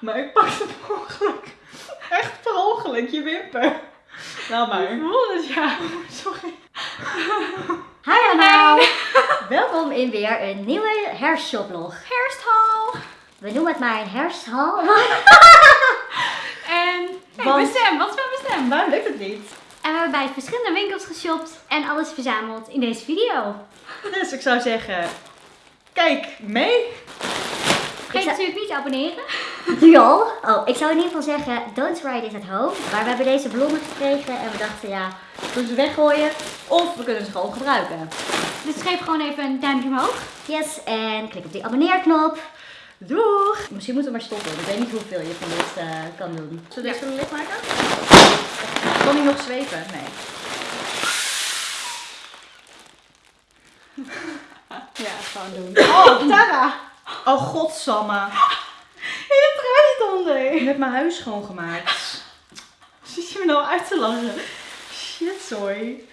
Maar ik pakte per ongeluk. Echt per ongeluk, je wimper. Nou maar. Ik voel het, ja. Sorry. Hi allemaal! Welkom in weer een nieuwe hersenshoplog. Hersthal. We noemen het maar een hersthal. En hey, Want- bestem, wat is mijn bestem? Waarom lukt het niet? En we hebben bij verschillende winkels geshopt en alles verzameld in deze video. Dus ik zou zeggen, kijk mee. Vergeet zou- natuurlijk niet te abonneren. Al? Oh, ik zou in ieder geval zeggen, don't try this at home. Maar we hebben deze ballonnen gekregen en we dachten, ja, we kunnen ze weggooien of we kunnen ze gewoon gebruiken. Dus geef gewoon even een duimpje omhoog. Yes, en klik op die abonneerknop. Doeg! Misschien moeten we maar stoppen. Ik weet niet hoeveel je van dit eh, kan doen. Zullen we Ja. deze licht maken? Kan hij nog zweven? Nee. Ja, gewoon doen. Oh, Tara. Oh, godsamme. Onder. Ik heb mijn huis schoongemaakt. Zit je me nou uit te lachen? Shit, sorry.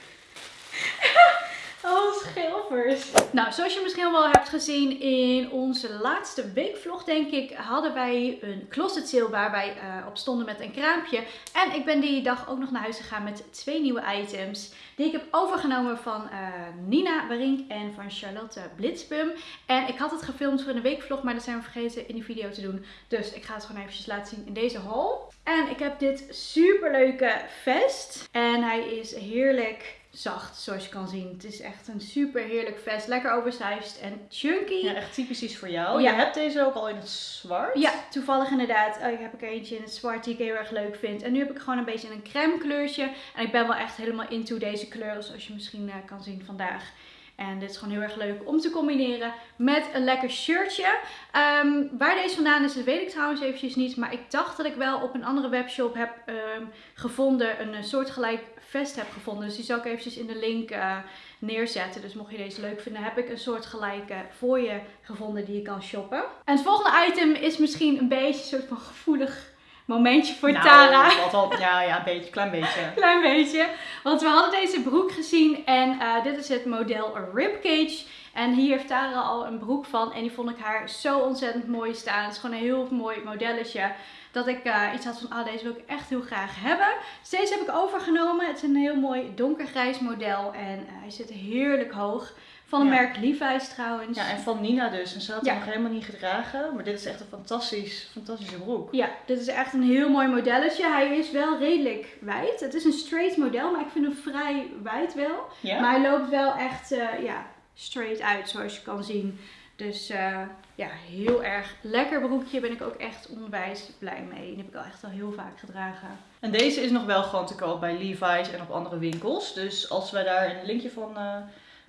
Schelvers. Nou, zoals je misschien wel hebt gezien in onze laatste weekvlog, denk ik, hadden wij een closet sale waar wij eh, op stonden met een kraampje. En ik ben die dag ook nog naar huis gegaan met twee nieuwe items die ik heb overgenomen van eh, Nina Barink en van Charlotte Blitzbum. En ik had het gefilmd voor een weekvlog, maar dat zijn we vergeten in de video te doen. Dus ik ga het gewoon eventjes laten zien in deze haul. En ik heb dit superleuke vest. En hij is heerlijk zacht, zoals je kan zien. Het is echt een super heerlijk vest. Lekker oversized en chunky. Ja, echt typisch iets voor jou. Ja. Je hebt deze ook al in het zwart. Ja, toevallig inderdaad. Oh, ik heb er eentje in het zwart die ik heel erg leuk vind. En nu heb ik gewoon een beetje een crème kleurtje. En ik ben wel echt helemaal into deze kleuren, zoals je misschien eh, kan zien vandaag. En dit is gewoon heel erg leuk om te combineren met een lekker shirtje. Ehm, waar deze vandaan is, dat weet ik trouwens eventjes niet. Maar ik dacht dat ik wel op een andere webshop heb ehm, gevonden, een eh, soortgelijk vest heb gevonden. Dus die zal ik eventjes in de link eh, neerzetten. Dus mocht je deze leuk vinden, heb ik een soortgelijke voor je gevonden die je kan shoppen. En het volgende item is misschien een beetje een soort van gevoelig momentje voor Nou, Tara. Ja, ja, een beetje, klein beetje. Klein beetje. Want we hadden deze broek gezien en eh, dit is het model Ribcage. En hier heeft Tara al een broek van en die vond ik haar zo ontzettend mooi staan. Het is gewoon een heel mooi modelletje. Dat ik eh, iets had van, ah deze wil ik echt heel graag hebben. Dus deze heb ik overgenomen. Het is een heel mooi donkergrijs model en eh, hij zit heerlijk hoog. Van het Ja. merk Levi's trouwens. Ja, en van Nina dus. En ze had Ja. hem nog helemaal niet gedragen. Maar dit is echt een fantastisch, fantastische broek. Ja, dit is echt een heel mooi modelletje. Hij is wel redelijk wijd. Het is een straight model, maar ik vind hem vrij wijd wel. Ja? Maar hij loopt wel echt eh, ja, straight uit, zoals je kan zien. Dus eh, ja, heel erg lekker broekje. Ben ik ook echt onwijs blij mee. Die heb ik al echt al heel vaak gedragen. En deze is nog wel gewoon te koop bij Levi's en op andere winkels. Dus als wij daar een linkje van... eh,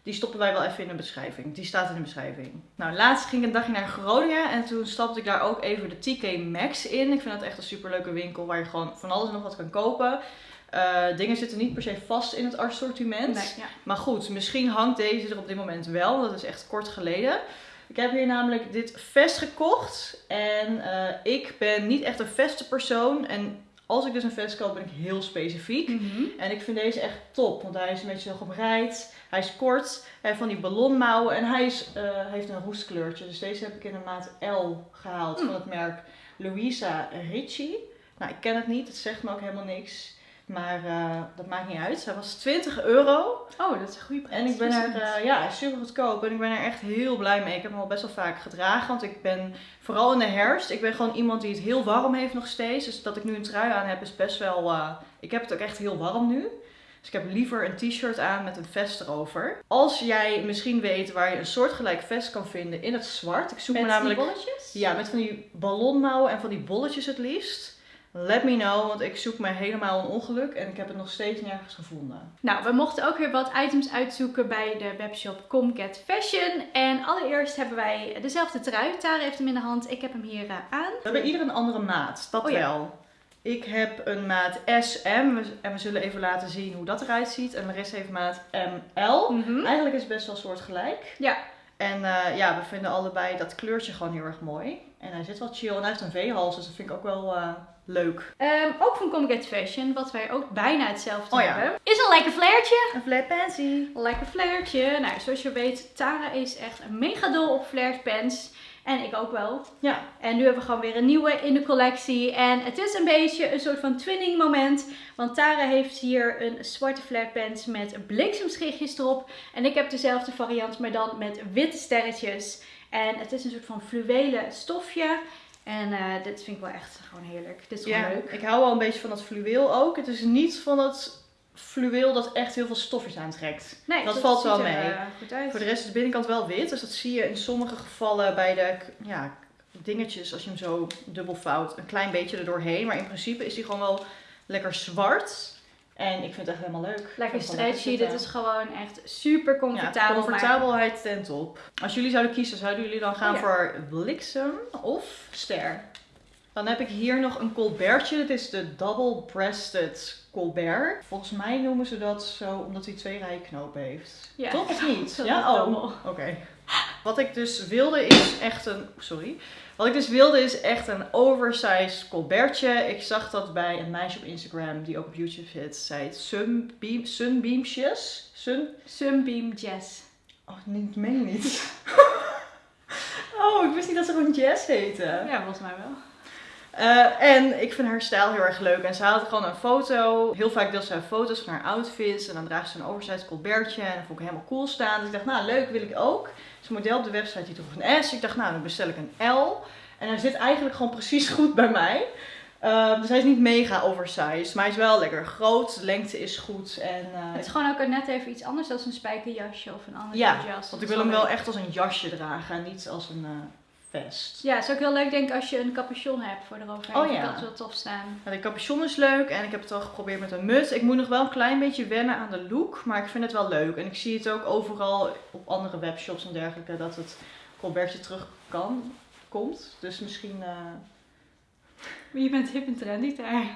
die stoppen wij wel even in de beschrijving. Die staat in de beschrijving. Nou, laatst ging ik een dagje naar Groningen. En toen stapte ik daar ook even de TK Maxx in. Ik vind dat echt een superleuke winkel waar je gewoon van alles en nog wat kan kopen. Eh, dingen zitten niet per se vast in het assortiment. Nee, ja. Maar goed, misschien hangt deze er op dit moment wel. Dat is echt kort geleden. Ik heb hier namelijk dit vest gekocht. En eh, ik ben niet echt een vestenpersoon. En als ik dus een vest koop, ben ik heel specifiek. Mhm. En ik vind deze echt top. Want hij is een beetje zo gemreid. Hij is kort. Hij heeft van die ballonmouwen. En hij is, eh, heeft een roestkleurtje. Dus deze heb ik in een maat L gehaald. Van het merk Louisa Ricci. Nou, ik ken het niet. Het zegt me ook helemaal niks. Maar eh, dat maakt niet uit. Hij was 20 euro. Oh, dat is een goede prijs. En ik ben er, eh, ja, super goedkoop. En ik ben er echt heel blij mee. Ik heb hem al best wel vaak gedragen. Want ik ben, vooral in de herfst, ik ben gewoon iemand die het heel warm heeft nog steeds. Dus dat ik nu een trui aan heb is best wel, eh, ik heb het ook echt heel warm nu. Dus ik heb liever een t-shirt aan met een vest erover. Als jij misschien weet waar je een soortgelijk vest kan vinden in het zwart. Ik zoek Met me namelijk... die bolletjes? Ja, met van die ballonmouwen en van die bolletjes het liefst. Let me know, want ik zoek me helemaal een ongeluk en ik heb het nog steeds nergens gevonden. Nou, we mochten ook weer wat items uitzoeken bij de webshop Comcat Fashion. En allereerst hebben wij dezelfde trui. Tara heeft hem in de hand. Ik heb hem hier eh, aan. We hebben ieder een andere maat, dat Oh ja. wel. Ik heb een maat SM en we zullen even laten zien hoe dat eruit ziet. En Larissa heeft maat ML. Mhm. Eigenlijk is het best wel soortgelijk. Ja. En eh, ja, we vinden allebei dat kleurtje gewoon heel erg mooi. En hij zit wel chill en hij heeft een V-hals, dus dat vind ik ook wel eh, leuk. Ehm, ook van Comcat Fashion, wat wij ook bijna hetzelfde Oh ja. hebben. Is een lekker flairtje. Een flat pansy. Lekker flairtje. Nou, zoals je weet, Tara is echt een mega dol op flare pants. En ik ook wel. Ja. En nu hebben we gewoon weer een nieuwe in de collectie. En het is een beetje een soort van twinning moment. Want Tara heeft hier een zwarte flatpants met bliksemschichtjes erop. En ik heb dezelfde variant, maar dan met witte sterretjes. En het is een soort van fluwelen stofje. En eh, dit vind ik wel echt gewoon heerlijk. Dit is gewoon Ja, leuk. ik hou wel een beetje van dat fluweel ook. Het is niet van dat fluweel dat echt heel veel stofjes aantrekt. Nee, dat valt wel er, mee. eh. Voor de rest is de binnenkant wel wit, dus dat zie je in sommige gevallen bij de ja, dingetjes, als je hem zo dubbel vouwt, een klein beetje er doorheen. Maar in principe is hij gewoon wel lekker zwart. En ik vind het echt helemaal leuk. Lekker stretchy. Dit is gewoon echt super comfortabel. comfortabelheid ten top. Als jullie zouden kiezen, zouden jullie dan gaan Oh ja. voor bliksem of ster? Dan heb ik hier nog een colbertje. Dit is de double-breasted colbert. Volgens mij noemen ze dat zo omdat hij twee rijen knopen heeft. Ja. Toch of niet? Ja, oh. Oké. Wat ik dus wilde is echt een. Sorry. Wat ik dus wilde is echt een oversized colbertje. Ik zag dat bij een meisje op Instagram die ook op YouTube zit. Zij sunbeam, sunbeamsjes. Sun. Sunbeam Jazz. Oh, nee, dat meen niet. oh, ik wist niet dat ze gewoon Jess heette. Ja, volgens mij wel. Eh, en ik vind haar stijl heel erg leuk. En ze had gewoon een foto. Heel vaak deelt ze foto's van haar outfits. En dan draagt ze een oversized colbertje. En dat vond ik helemaal cool staan. Dus ik dacht, nou leuk, wil ik ook. Dus een model op de website die droeg een S. Ik dacht, nou dan bestel ik een L. En hij zit eigenlijk gewoon precies goed bij mij. Eh, dus hij is niet mega oversized. Maar hij is wel lekker groot. De lengte is goed. En, eh, Het is gewoon ook net even iets anders dan een spijkerjasje of een ander ja, jas. want ik wil hem wel echt als een jasje dragen. En niet als een eh, vest. Ja, het is ook heel leuk denk ik als je een capuchon hebt voor eroverheen. Oh ja. Dat wel tof staan. Ja, de capuchon is leuk en ik heb het al geprobeerd met een muts. Ik moet nog wel een klein beetje wennen aan de look, maar ik vind het wel leuk. En ik zie het ook overal op andere webshops en dergelijke dat het colbertje terug kan, komt. Dus misschien... Maar je bent hip en trendy daar.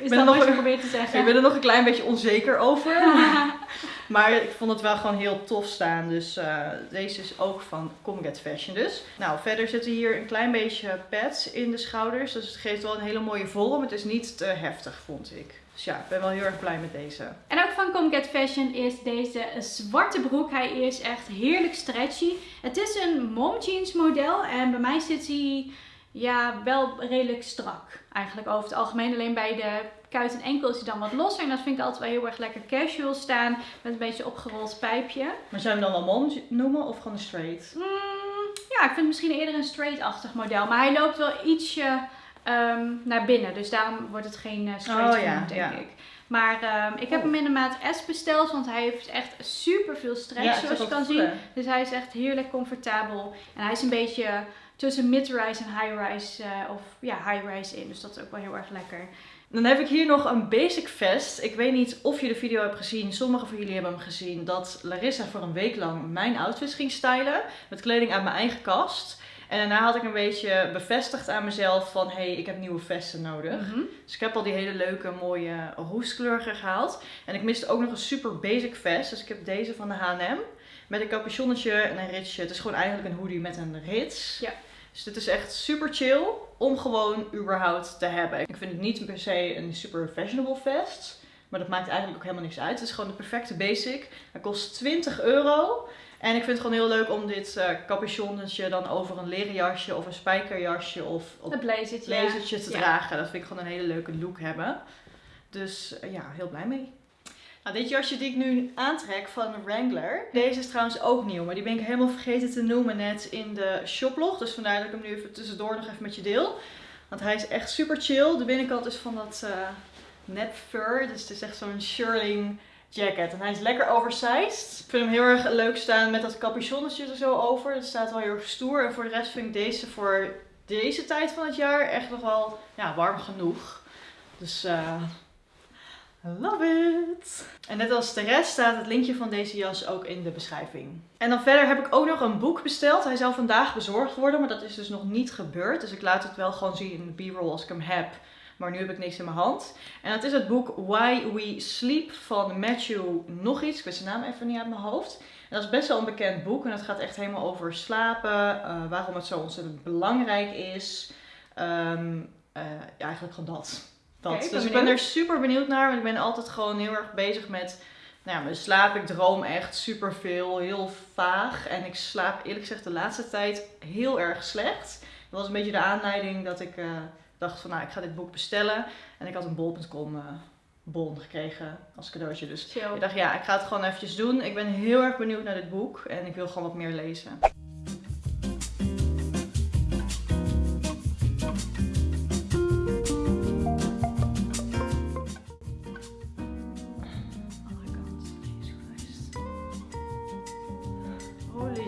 Is ben dat nog wat je probeert te zeggen? Ik ben er nog een klein beetje onzeker over. maar ik vond het wel gewoon heel tof staan. Dus eh, deze is ook van Come Get Fashion dus. Nou, verder zitten hier een klein beetje pads in de schouders. Dus het geeft wel een hele mooie vorm. Het is niet te heftig, vond ik. Dus ja, ik ben wel heel erg blij met deze. En ook van Come Get Fashion is deze zwarte broek. Hij is echt heerlijk stretchy. Het is een mom jeans model en bij mij zit hij ja, wel redelijk strak. Eigenlijk over het algemeen. Alleen bij de kuit en enkel is hij dan wat losser. En dat vind ik altijd wel heel erg lekker casual staan. Met een beetje opgerold pijpje. Maar zou je hem dan wel mom noemen of gewoon een straight? Mm, ja, ik vind het misschien eerder een straight-achtig model. Maar hij loopt wel ietsje ehm, naar binnen. Dus daarom wordt het geen eh, straight Oh, ja, denk ja. ik. Maar ehm, ik heb Oh. hem in de maat S besteld. Want hij heeft echt super veel stretch, zoals je kan zien. Dus hij is echt heerlijk comfortabel. En hij is een beetje tussen mid-rise en high-rise. eh, of ja, high-rise in. Dus dat is ook wel heel erg lekker. Dan heb ik hier nog een basic vest. Ik weet niet of je de video hebt gezien. Sommigen van jullie hebben hem gezien. Dat Larissa voor een week lang mijn outfits ging stylen. Met kleding uit mijn eigen kast. En daarna had ik een beetje bevestigd aan mezelf van... Hé, hey, ik heb nieuwe vesten nodig. Mhm. Dus ik heb al die hele leuke, mooie roestkleurige gehaald. En ik miste ook nog een super basic vest. Dus ik heb deze van de H&M. Met een capuchonnetje en een ritsje. Het is gewoon eigenlijk een hoodie met een rits. Ja. Dus dit is echt super chill om gewoon überhaupt te hebben. Ik vind het niet per se een super fashionable vest. Maar dat maakt eigenlijk ook helemaal niks uit. Het is gewoon de perfecte basic. Hij kost 20 euro. En ik vind het gewoon heel leuk om dit eh capuchonnetje dan over een leren jasje of een spijkerjasje of op Het blazertje. te Ja. dragen. Dat vind ik gewoon een hele leuke look hebben. Dus eh, ja, heel blij mee. Nou, dit jasje die ik nu aantrek van Wrangler. Deze is trouwens ook nieuw, maar die ben ik helemaal vergeten te noemen net in de shoplog. Dus vandaar dat ik hem nu even tussendoor nog even met je deel. Want hij is echt super chill. De binnenkant is van dat eh nep fur. Dus het is echt zo'n shirling jacket. En hij is lekker oversized. Ik vind hem heel erg leuk staan met dat capuchonnetje er zo over. Het staat wel heel erg stoer. En voor de rest vind ik deze voor deze tijd van het jaar echt nog wel ja, warm genoeg. Dus I love it! En net als de rest staat het linkje van deze jas ook in de beschrijving. En dan verder heb ik ook nog een boek besteld. Hij zou vandaag bezorgd worden, maar dat is dus nog niet gebeurd. Dus ik laat het wel gewoon zien in de b-roll als ik hem heb. Maar nu heb ik niks in mijn hand. En dat is het boek Why We Sleep van Matthew nog iets. Ik weet zijn naam even niet uit mijn hoofd. En dat is best wel een bekend boek. En dat gaat echt helemaal over slapen. eh, waarom het zo ontzettend belangrijk is. Ehm, eh, eigenlijk gewoon dat. Dat. Dus ik ben er super benieuwd naar. Want ik ben altijd gewoon heel erg bezig met Nou ja, mijn slaap, ik droom echt superveel, heel vaag. En ik slaap eerlijk gezegd de laatste tijd heel erg slecht. Dat was een beetje de aanleiding dat ik eh, dacht van nou, ik ga dit boek bestellen. En ik had een bol.com eh, bon gekregen als cadeautje. Dus Chill. ik dacht ja, ik ga het gewoon eventjes doen. Ik ben heel erg benieuwd naar dit boek en ik wil gewoon wat meer lezen.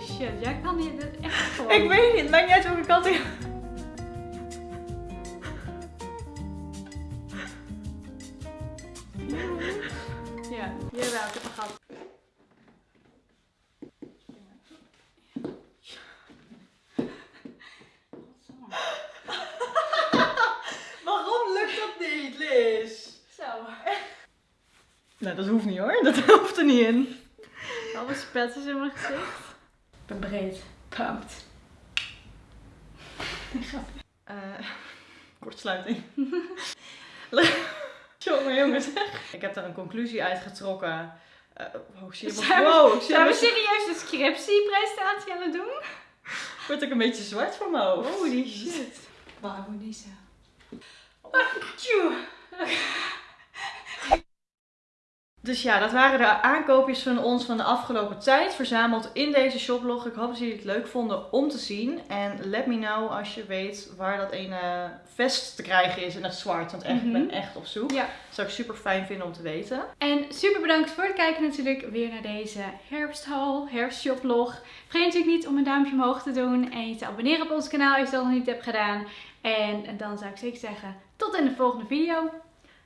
Shit, jij kan hier dit echt gewoon. Ik weet niet, het maakt niet uit welke kant ik... Ja, jawel, ik heb hem gehad. Waarom lukt dat niet, Liz? Zo. Nou, dat hoeft niet hoor. Dat hoeft er niet in. Alle spetters in mijn gezicht. Ik ben breed. Pumped. Eh, kortsluiting. jongen, jongens. Ik heb daar een conclusie uitgetrokken. Eh oh, zie je me- Zijn we- wow, Zijn we serieus de scriptiepresentatie aan het doen? word ik een beetje zwart van mijn hoofd. Holy shit. Wauw, niet zo. Dus ja, dat waren de aankoopjes van ons van de afgelopen tijd. Verzameld in deze shoplog. Ik hoop dat jullie het leuk vonden om te zien. En let me know als je weet waar dat ene vest te krijgen is in het zwart. Want echt, ik ben Mhm. echt op zoek. Ja. Dat zou ik super fijn vinden om te weten. En super bedankt voor het kijken natuurlijk weer naar deze herfsthaul, herfstshoplog. Vergeet natuurlijk niet om een duimpje omhoog te doen en je te abonneren op ons kanaal als je dat nog niet hebt gedaan. En dan zou ik zeker zeggen, tot in de volgende video.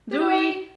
Doei!